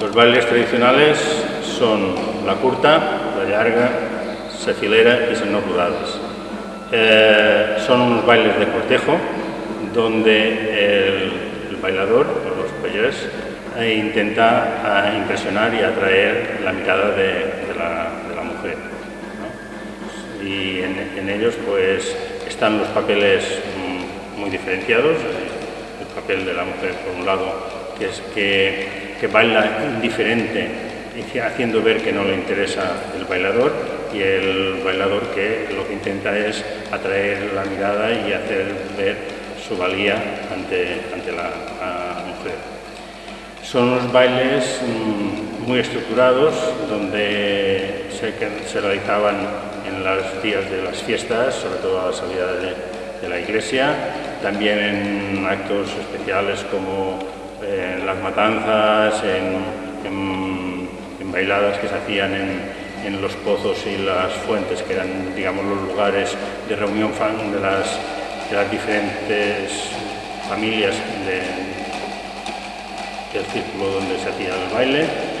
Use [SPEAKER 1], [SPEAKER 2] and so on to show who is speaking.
[SPEAKER 1] Los bailes tradicionales son la curta, la larga, sefilera y no rurales. Eh, son unos bailes de cortejo donde el, bailador, o los payers, eh, intenta eh, impresionar y atraer la mirada de, la, mujer. Y en, ellos pues están los papeles mm, muy diferenciados, el papel de la mujer por un lado, que es que, que baila indiferente, haciendo ver que no le interesa el bailador, y el bailador que lo que intenta es atraer la mirada y hacer ver su valía ante, ante la, mujer. Son unos bailes mm, muy estructurados donde se, realizaban en los días de las fiestas, sobre todo a la salida de, la iglesia, también en actos especiales como en eh, las matanzas, en, en bailadas que se hacían en, los pozos y las fuentes, que eran digamos, los lugares de reunión de las, de las diferentes familias del círculo donde se hacía el baile.